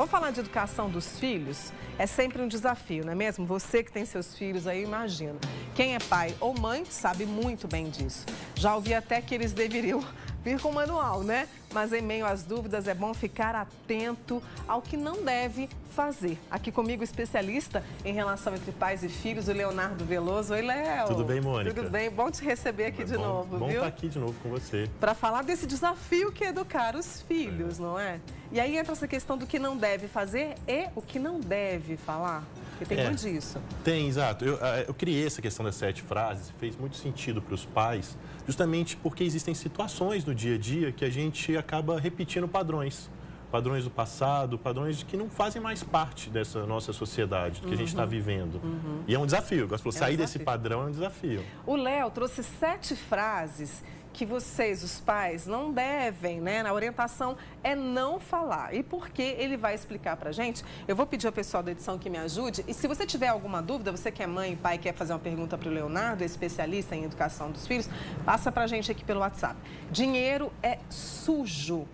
Vamos falar de educação dos filhos? É sempre um desafio, não é mesmo? Você que tem seus filhos aí, imagina. Quem é pai ou mãe sabe muito bem disso. Já ouvi até que eles deveriam vir com manual, né? Mas em meio às dúvidas é bom ficar atento ao que não deve fazer. Aqui comigo, especialista em relação entre pais e filhos, o Leonardo Veloso. Oi, Léo. Tudo bem, Mônica? Tudo bem, bom te receber aqui é de bom, novo, bom viu? estar aqui de novo com você. Para falar desse desafio que é educar os filhos, é. não é? E aí entra essa questão do que não deve fazer e o que não deve falar. Porque tem é, muito disso. Tem, exato. Eu, eu criei essa questão das sete frases, fez muito sentido para os pais, justamente porque existem situações no dia a dia que a gente acaba repetindo padrões padrões do passado, padrões que não fazem mais parte dessa nossa sociedade, do que uhum. a gente está uhum. vivendo. Uhum. E é um desafio. Gosto de é sair um desse padrão é um desafio. O Léo trouxe sete frases que vocês, os pais, não devem, né? Na orientação é não falar. E por que ele vai explicar pra gente? Eu vou pedir ao pessoal da edição que me ajude. E se você tiver alguma dúvida, você que é mãe e pai quer fazer uma pergunta para o Leonardo, especialista em educação dos filhos, passa pra gente aqui pelo WhatsApp. Dinheiro é sujo.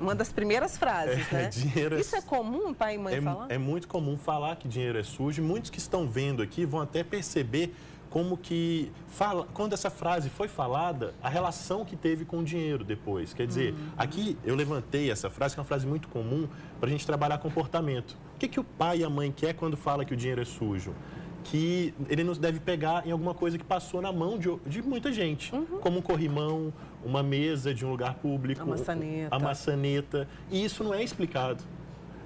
Uma das primeiras frases, é, né? Dinheiro é Isso é, é comum, pai e mãe é, falar? É muito comum falar que dinheiro é sujo. Muitos que estão vendo aqui vão até perceber como que, fala, quando essa frase foi falada, a relação que teve com o dinheiro depois. Quer dizer, uhum. aqui eu levantei essa frase, que é uma frase muito comum, para a gente trabalhar comportamento. O que, que o pai e a mãe quer quando fala que o dinheiro é sujo? que ele nos deve pegar em alguma coisa que passou na mão de, de muita gente, uhum. como um corrimão, uma mesa de um lugar público, a maçaneta. a maçaneta. E isso não é explicado.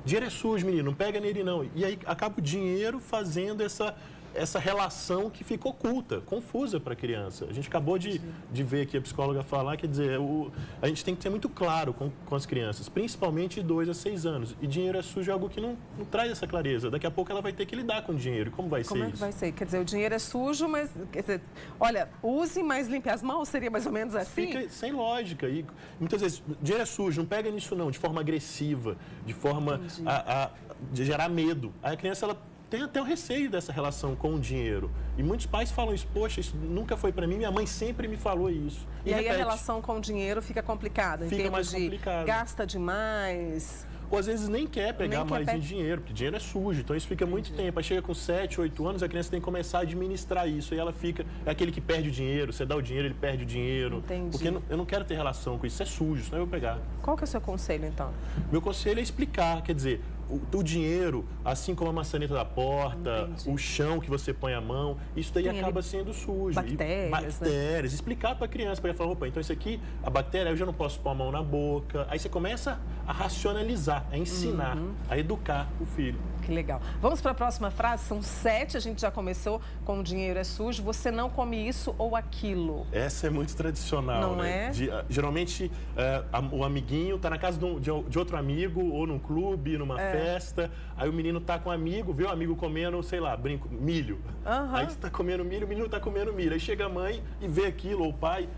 Dinheiro é sujo, menino, não pega nele não. E aí acaba o dinheiro fazendo essa essa relação que ficou oculta, confusa para a criança. A gente acabou de, de ver aqui a psicóloga falar, quer dizer, o, a gente tem que ser muito claro com, com as crianças, principalmente de 2 a 6 anos. E dinheiro é sujo é algo que não, não, traz essa clareza. Daqui a pouco ela vai ter que lidar com o dinheiro. Como vai Como ser é isso? vai ser? Quer dizer, o dinheiro é sujo, mas, quer dizer, olha, use, mas limpe as mãos, seria mais ou menos assim? Fica sem lógica. E muitas vezes, dinheiro é sujo, não pega nisso não, de forma agressiva, de forma a, a, de gerar medo. Aí a criança, ela tem até o receio dessa relação com o dinheiro. E muitos pais falam isso, poxa, isso nunca foi para mim, minha mãe sempre me falou isso. E, e aí repete. a relação com o dinheiro fica complicada, fica em termos mais de complicado. gasta demais ou às vezes nem quer pegar nem mais quer pe... dinheiro, porque dinheiro é sujo, então isso fica muito tempo. Aí chega com 7, 8 anos, a criança tem que começar a administrar isso, e ela fica, é aquele que perde o dinheiro, você dá o dinheiro, ele perde o dinheiro. Entendi. Porque eu não quero ter relação com isso, isso é sujo, senão eu vou pegar. Qual que é o seu conselho, então? Meu conselho é explicar, quer dizer, o, o, dinheiro, assim como a maçaneta da porta, Entendi. o chão que você põe a mão, isso daí Tem acaba sendo sujo. Bactérias. E, bactérias. Né? Explicar para a criança, para ela falar, opa, então isso aqui, a bactéria, eu já não posso pôr a mão na boca. Aí você começa a racionalizar, a ensinar, uhum. a educar o filho. Que legal. Vamos para a próxima frase, são sete, a gente já começou com o dinheiro é sujo, você não come isso ou aquilo. Essa é muito tradicional, não né? É? De, uh, geralmente, uh, o amiguinho está na casa de, um, de, outro amigo, ou num clube, numa é. festa, aí o menino está com um amigo, vê o amigo comendo, sei lá, brinco, milho. Uhum. Aí você está comendo milho, o menino está comendo milho. Aí chega a mãe e vê aquilo, ou o pai,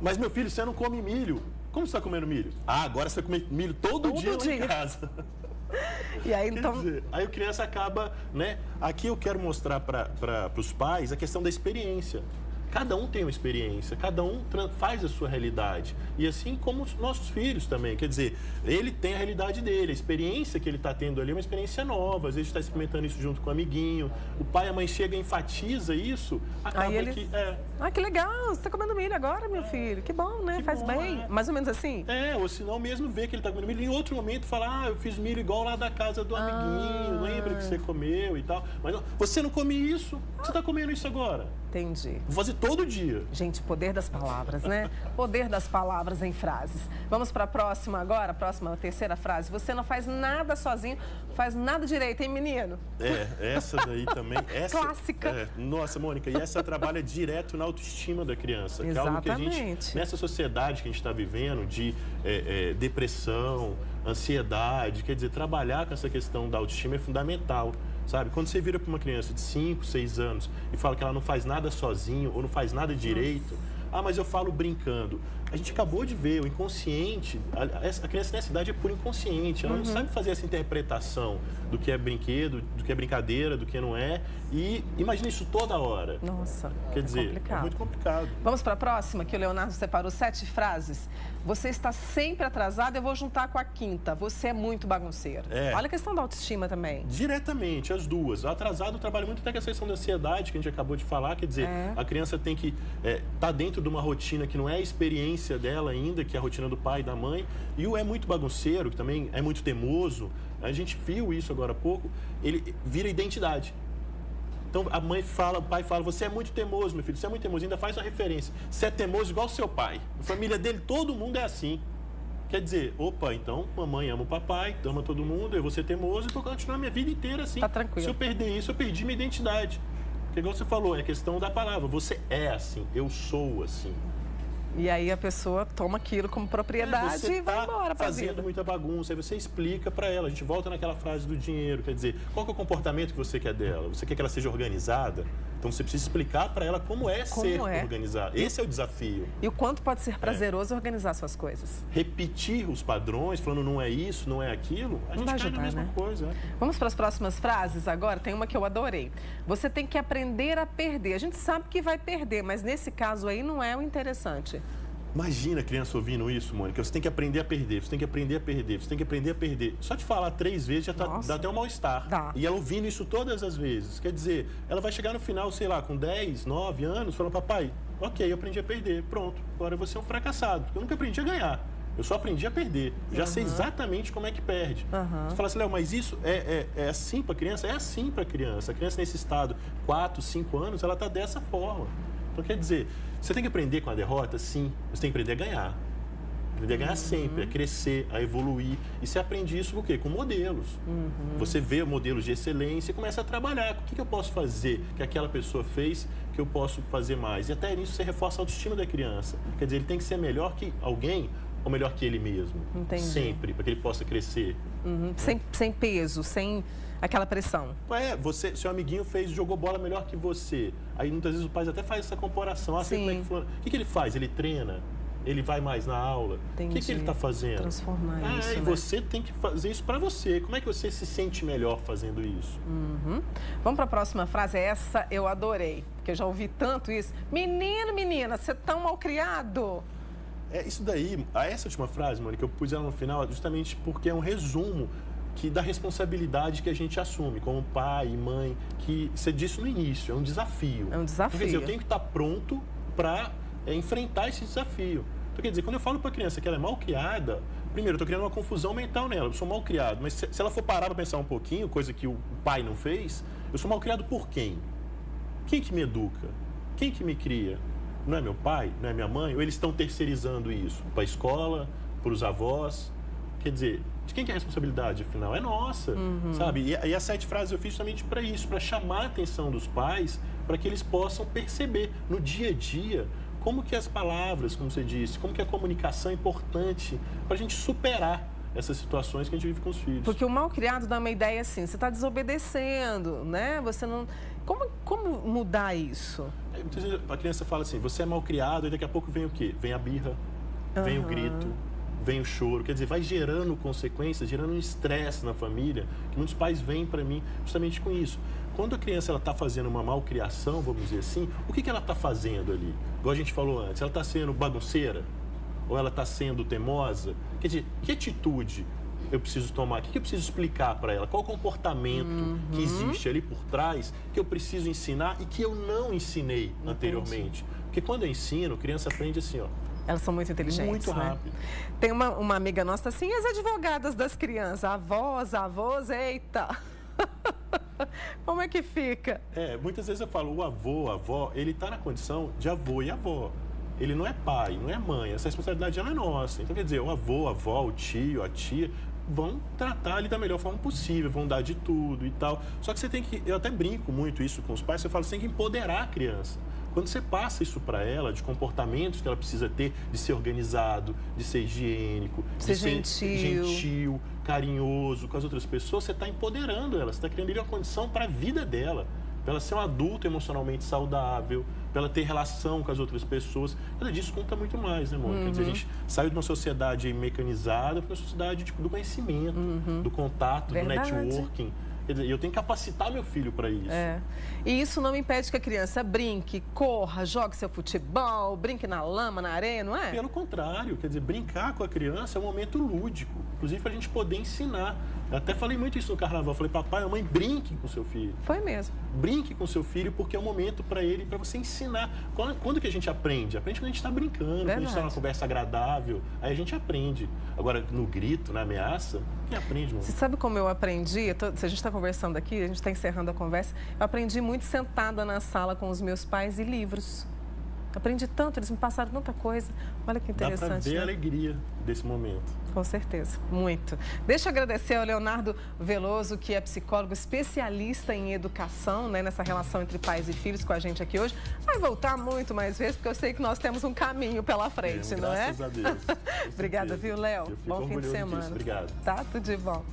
mas meu filho, você não come milho. Como você está comendo milho? Ah, agora você vai comer milho todo, todo dia, dia em casa. E aí, então... Dizer, aí a criança acaba, né? Aqui eu quero mostrar para os pais a questão da experiência. Cada um tem uma experiência, cada um faz a sua realidade. E assim como os nossos filhos também. Quer dizer, ele tem a realidade dele, a experiência que ele está tendo ali é uma experiência nova. Às vezes está experimentando isso junto com o um amiguinho. O pai e a mãe chega e enfatiza isso, acaba ele... que. É... Ah, que legal, você está comendo milho agora, meu filho. Que bom, né? Que Faz bom, bem. É. Mais ou menos assim? É, ou senão mesmo vê que ele está comendo milho. Em outro momento fala, ah, eu fiz milho igual lá da casa do amiguinho, ah. lembra que você comeu e tal. Mas não, você não come isso, você está comendo isso agora. Entendi. Todo dia. Gente, poder das palavras, né? poder das palavras em frases. Vamos para a próxima agora, a próxima, a terceira frase. Você não faz nada sozinho, faz nada direito, hein, menino? É, essa daí também. Essa, Clássica. É, nossa, Mônica, e essa trabalha direto na autoestima da criança. Exatamente. Que é algo que a gente, nessa sociedade que a gente está vivendo, de é, é, depressão, ansiedade, quer dizer, trabalhar com essa questão da autoestima é fundamental sabe? Quando você vira para uma criança de 5, 6 anos e fala que ela não faz nada sozinho ou não faz nada direito, Nossa. ah, mas eu falo brincando. A gente acabou de ver, o inconsciente, a, a criança nessa idade é por inconsciente, ela uhum. não sabe fazer essa interpretação do que é brinquedo, do que é brincadeira, do que não é. E imagina isso toda hora. Nossa, Quer é dizer, complicado. é muito complicado. Vamos para a próxima, que o Leonardo separou sete frases. Você está sempre atrasado, eu vou juntar com a quinta. Você é muito bagunceiro. É. Olha a questão da autoestima também. Diretamente, as duas. Atrasado trabalha muito até com a questão da ansiedade, que a gente acabou de falar. Quer dizer, é. a criança tem que estar é, tá dentro de uma rotina que não é a experiência dela ainda, que é a rotina do pai e da mãe. E o é muito bagunceiro, que também é muito teimoso. A gente viu isso agora há pouco. Ele vira identidade. Então a mãe fala, o pai fala, você é muito teimoso, meu filho, você é muito teimoso, ainda faz uma referência. Você é teimoso igual seu pai. A família dele, todo mundo é assim. Quer dizer, opa, então mamãe ama o papai, ama todo mundo, eu vou ser teimoso e vou continuar minha vida inteira assim. Tá tranquilo. Se eu perder isso, eu perdi minha identidade. Porque igual você falou, é questão da palavra. Você é assim, eu sou assim. E aí a pessoa toma aquilo como propriedade e vai tá embora para fazendo muita bagunça, aí você explica para ela. A gente volta naquela frase do dinheiro, quer dizer, qual é o comportamento que você quer dela? Você quer que ela seja organizada? Então você precisa explicar para ela como é como ser é. organizada. Esse é o desafio. E o quanto pode ser prazeroso é. organizar suas coisas. Repetir os padrões, falando não é isso, não é aquilo, a não gente cai na mesma né? coisa. É. Vamos para as próximas frases agora? Tem uma que eu adorei. Você tem que aprender a perder. A gente sabe que vai perder, mas nesse caso aí não é o interessante. Imagina a criança ouvindo isso, Mônica. Você tem que aprender a perder, você tem que aprender a perder, você tem que aprender a perder. Só de falar três vezes já tá, dá até um mal-estar. E ela ouvindo isso todas as vezes. Quer dizer, ela vai chegar no final, sei lá, com 10, 9 anos, falando, papai, ok, eu aprendi a perder. Pronto, agora você é um fracassado. Porque eu nunca aprendi a ganhar. Eu só aprendi a perder. Já uhum. sei exatamente como é que perde. Uhum. Você fala assim, Léo, mas isso é, é, é assim para criança? É assim para criança. A criança nesse estado, 4, 5 anos, ela está dessa forma. Então, quer dizer, você tem que aprender com a derrota, sim. Você tem que aprender a ganhar. Aprender a ganhar uhum. sempre, a crescer, a evoluir. E você aprende isso com o quê? Com modelos. Uhum. Você vê modelos de excelência e começa a trabalhar. O que, que eu posso fazer que aquela pessoa fez que eu posso fazer mais? E até nisso você reforça a autoestima da criança. Quer dizer, ele tem que ser melhor que alguém ou melhor que ele mesmo. Entendi. Sempre, para que ele possa crescer. Uhum. Né? Sem, sem peso, sem aquela pressão. É, você, seu amiguinho fez, jogou bola melhor que você. Aí muitas vezes o pai até faz essa comparação. Ah, Sim. É que o que, que ele faz? Ele treina? Ele vai mais na aula? O que, que ele está fazendo? Transformar ah, isso. E né? você tem que fazer isso para você. Como é que você se sente melhor fazendo isso? Uhum. Vamos para a próxima frase. Essa eu adorei, porque eu já ouvi tanto isso. Menino, menina, você é tão mal criado. É, isso daí, essa última frase, Mônica, eu pus ela no final justamente porque é um resumo que da responsabilidade que a gente assume como pai e mãe, que você disse no início, é um desafio. É um desafio. Quer dizer, eu tenho que estar pronto para é, enfrentar esse desafio. Então, quer dizer, quando eu falo para a criança que ela é mal criada, primeiro, eu estou criando uma confusão mental nela, eu sou mal criado, mas se, se ela for parar para pensar um pouquinho, coisa que o pai não fez, eu sou mal criado por quem? Quem que me educa? Quem que me cria? Não é meu pai? Não é minha mãe? Ou eles estão terceirizando isso para a escola, para os avós? Quer dizer, de quem que é a responsabilidade, afinal? É nossa, uhum. sabe? E, e as sete frases eu fiz justamente para isso, para chamar a atenção dos pais, para que eles possam perceber no dia a dia como que as palavras, como você disse, como que a comunicação é importante para a gente superar essas situações que a gente vive com os filhos. Porque o mal criado dá uma ideia assim, você está desobedecendo, né? Você não... Como, como mudar isso? É, muitas vezes a criança fala assim, você é mal criado e daqui a pouco vem o quê? Vem a birra, uhum. vem o grito, vem o choro, quer dizer, vai gerando consequências, gerando um estresse na família, que muitos pais vêm para mim justamente com isso. Quando a criança está fazendo uma malcriação, vamos dizer assim, o que, que ela está fazendo ali? Igual a gente falou antes, ela está sendo bagunceira? Ou ela está sendo teimosa? Quer dizer, que atitude eu preciso tomar? O que eu preciso explicar para ela? Qual o comportamento uhum. que existe ali por trás que eu preciso ensinar e que eu não ensinei Entendi. anteriormente? Porque quando eu ensino, a criança aprende assim, ó, elas são muito inteligentes, Muito né? rápido. Tem uma, uma amiga nossa assim, as advogadas das crianças, avós, avós, eita. Como é que fica? É, muitas vezes eu falo, o avô, a avó, ele está na condição de avô e avó. Ele não é pai, não é mãe. Essa responsabilidade já não é nossa. Então, quer dizer, o avô, a avó, o tio, a tia, vão tratar ele da melhor forma possível, vão dar de tudo e tal. Só que você tem que, eu até brinco muito isso com os pais, você fala, você tem que empoderar a criança. Quando você passa isso para ela, de comportamentos que ela precisa ter, de ser organizado, de ser higiênico, ser de gentil. ser gentil, carinhoso com as outras pessoas, você está empoderando ela, você está criando ali uma condição para a vida dela. pela ser um adulto emocionalmente saudável, pela ter relação com as outras pessoas. Nada disso conta muito mais, né, amor? Uhum. Quer dizer, a uhum. gente saiu de uma sociedade mecanizada para uma sociedade tipo, do conhecimento, uhum. do contato, Verdade. do networking. Quer dizer, eu tenho que capacitar meu filho para isso. É. E isso não impede que a criança brinque, corra, jogue seu futebol, brinque na lama, na areia, não é? Pelo contrário, quer dizer, brincar com a criança é um momento lúdico, inclusive para a gente poder ensinar. Eu até falei muito isso no carnaval. Falei, papai, mamãe, brinque com seu filho. Foi mesmo. Brinque com seu filho, porque é um momento para ele, para você ensinar. Quando, quando, que a gente aprende? Aprende quando a gente está brincando, Verdade. quando a gente está numa conversa agradável. Aí a gente aprende. Agora, no grito, na ameaça, quem aprende, Você sabe como eu aprendi? Eu tô, se a gente está conversando aqui, a gente está encerrando a conversa, eu aprendi muito sentada na sala com os meus pais e livros. Aprendi tanto, eles me passaram tanta coisa. Olha que interessante. Dá ver né? a alegria desse momento. Com certeza, muito. Deixa eu agradecer ao Leonardo Veloso, que é psicólogo especialista em educação, né, nessa relação entre pais e filhos com a gente aqui hoje. Vai voltar muito mais vezes, porque eu sei que nós temos um caminho pela frente, é, não é? Graças a Deus. Obrigada, viu, Léo? Bom fim de semana. Disso. Obrigado. Tá, tudo de bom.